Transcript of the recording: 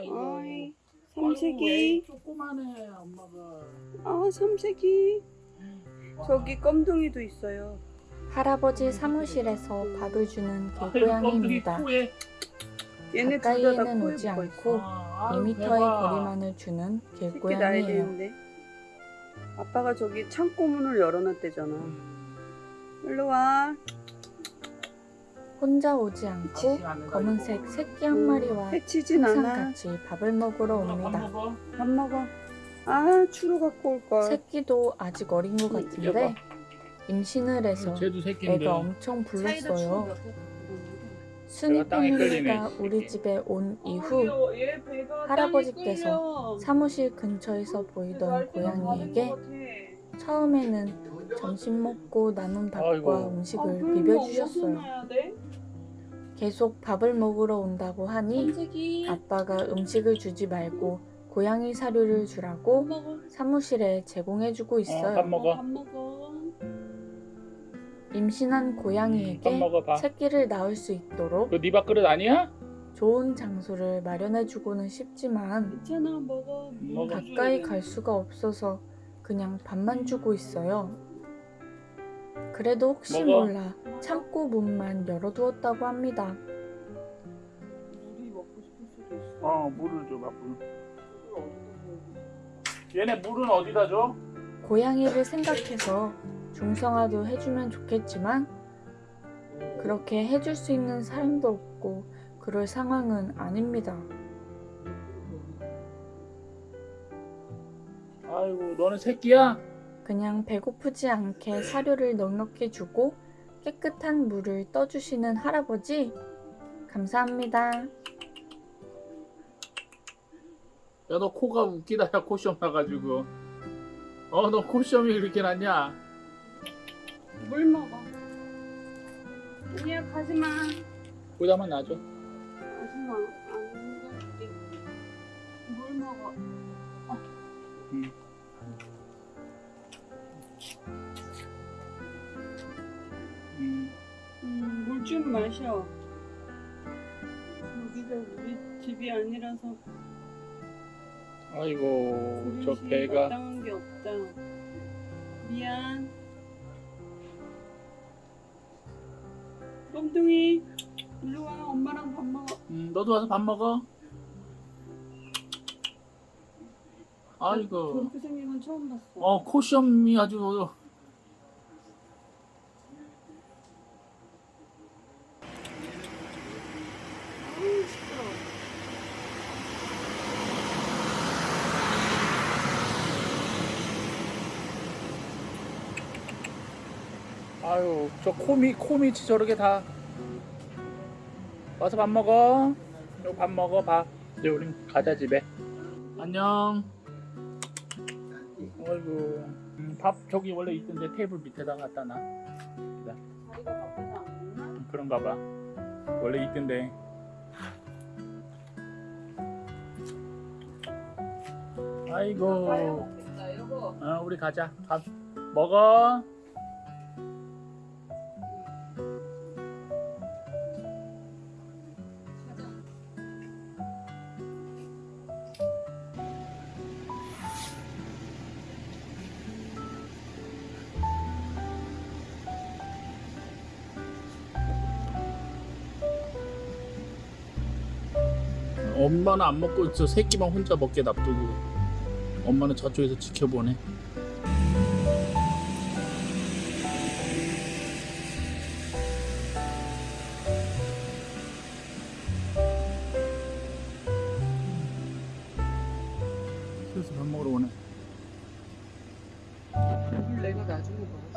아이고, 삼색이. 왜 조그만해 엄마가. 아, 삼색이. 저기 껌둥이도 있어요. 할아버지 사무실에서 밥을 주는 개고양이입니다. 얘네 둘다다 가까이에는 오지 않고 있어. 아, 아유, 2m의 대박. 거리만을 주는 개고양이예요. 되는데. 아빠가 저기 창고 문을 열어놨대잖아. 일로 와. 혼자 오지 않고 검은색. 새끼 한 마리와 해치진 항상. 같이 밥을 먹으러 옵니다. 밥 먹어. 아, 추루 갖고 올 걸. 새끼도 아직 어린 것 같은데 임신을 해서 새끼인데. 애가 엄청 불렀어요. 순이 패밀리가 우리. 집에 온 이후 이후 할아버지께서 사무실 근처에서 보이던 고양이에게 처음에는 점심 먹고 남은 밥과 아이고. 아, 음식을 비벼주셨어요. 계속 밥을 먹으러 온다고 하니 삼색이 아빠가 음식을 주지 말고 고양이 사료를 주라고. 사무실에 제공해주고 어, 밥 있어요. 먹어. 밥 먹어. 임신한 밥 고양이에게 먹어. 새끼를 낳을 수 있도록 그네 밥그릇 아니야? 좋은 장소를 마련해주고는 싶지만 괜찮아. 먹어. 가까이 갈 수가 없어서 그냥 밥만 주고 있어요. 그래도 혹시 먹어. 몰라 창고 문만 열어두었다고 합니다. 물이 먹고 싶을 수도 있어. 어 물을 줘 밥. 물. 얘네 물은 어디다 줘? 고양이를 생각해서 중성화도 해주면 좋겠지만 그렇게 해줄 수 있는 사람도 없고 그럴 상황은 아닙니다. 아이고 너는 새끼야? 그냥 배고프지 않게 사료를 넉넉히 주고 깨끗한 물을 떠주시는 할아버지 감사합니다. 야 너 코가 웃기다 야 코시험 나가지고 어 너 코시험이 그렇게 났냐 물 먹어. 아니야 가지 마. 보자만 놔줘 가지 마. 안 갈게. 물 먹어. 응. 좀 마셔. 여기가 우리 집이 아니라서 아이고 저 배가 마땅한 게 없다. 미안. 껌둥이, 일로 와. 엄마랑 밥 먹어. 음, 너도 와서 밥 먹어 아이고 건 처음 봤어. 어 코시험이 아주 아유, 시끄러워. 아유 저 코미 코미 저렇게 다. 와서 밥 먹어. 이거 밥 먹어 밥 이제 우린 가자 집에. 안녕. 아이고 음, 밥 저기 원래 있던데 테이블 밑에다 갖다 놔. 먹나? 음, 그런가 봐. 원래 있던데. 아이고. 여보. 어, 우리 가자. 밥 먹어 엄마는 안 먹고 저 새끼만 혼자 먹게 놔두고 엄마는 저쪽에서 지켜보네. 그래서 밥 먹으러 오네. 물 내가 나중에 먹었어?